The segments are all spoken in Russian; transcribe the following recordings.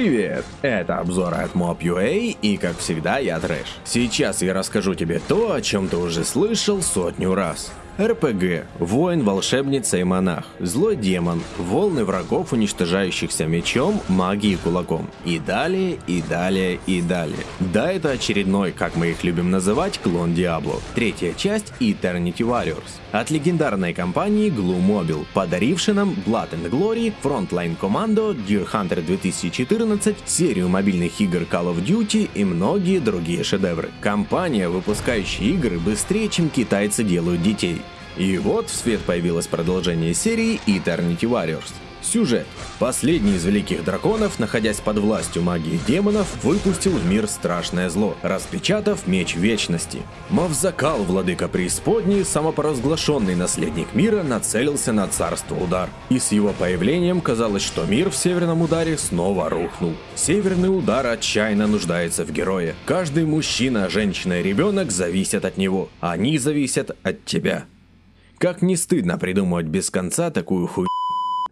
Привет! Это обзор от Mob.ua и как всегда я Трэш. Сейчас я расскажу тебе то, о чем ты уже слышал сотню раз. РПГ, воин, волшебница и монах, злой демон, волны врагов, уничтожающихся мечом, магией и кулаком. И далее, и далее, и далее. Да, это очередной, как мы их любим называть, клон Диабло. Третья часть Eternity Warriors. От легендарной компании Glue Mobile, подарившей нам Blood and Glory, Frontline Commando, Deer Hunter 2014, серию мобильных игр Call of Duty и многие другие шедевры. Компания, выпускающая игры быстрее, чем китайцы делают детей. И вот в свет появилось продолжение серии Eternity Warriors. Сюжет. Последний из великих драконов, находясь под властью магии демонов, выпустил в мир страшное зло, распечатав меч вечности. Мавзакал, владыка преисподней, самопоразглашенный наследник мира, нацелился на царство удар. И с его появлением казалось, что мир в северном ударе снова рухнул. Северный удар отчаянно нуждается в герое. Каждый мужчина, женщина и ребенок зависят от него. Они зависят от тебя. Как не стыдно придумывать без конца такую хуй.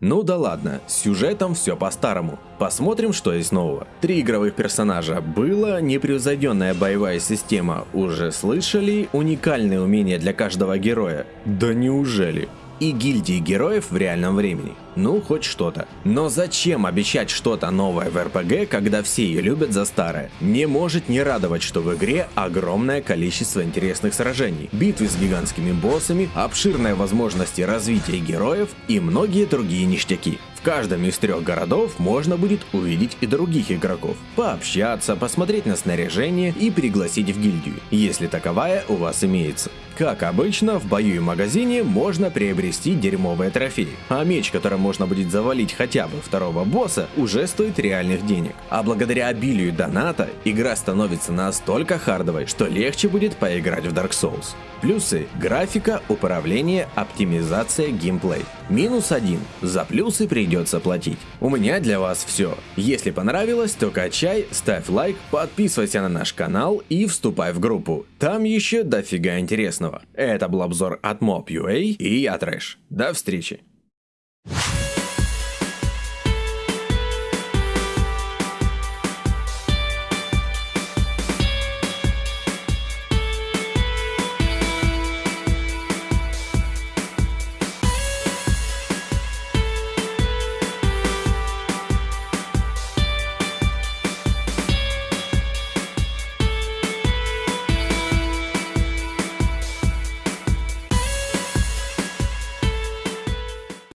Ну да ладно, с сюжетом все по-старому. Посмотрим, что есть нового. Три игровых персонажа. Было непревзойденная боевая система. Уже слышали? Уникальные умения для каждого героя. Да неужели? И гильдии героев в реальном времени. Ну, хоть что-то. Но зачем обещать что-то новое в РПГ, когда все ее любят за старое? Не может не радовать, что в игре огромное количество интересных сражений, битвы с гигантскими боссами, обширные возможности развития героев и многие другие ништяки. Каждом из трех городов можно будет увидеть и других игроков, пообщаться, посмотреть на снаряжение и пригласить в гильдию, если таковая у вас имеется. Как обычно, в бою и магазине можно приобрести дерьмовые трофеи, а меч, которым можно будет завалить хотя бы второго босса, уже стоит реальных денег. А благодаря обилию доната, игра становится настолько хардовой, что легче будет поиграть в Dark Souls. Плюсы – графика, управление, оптимизация, геймплей. Минус один – за плюсы придется платить. У меня для вас все. Если понравилось, то качай, ставь лайк, подписывайся на наш канал и вступай в группу. Там еще дофига интересного. Это был обзор от Mob.ua и я Трэш. До встречи.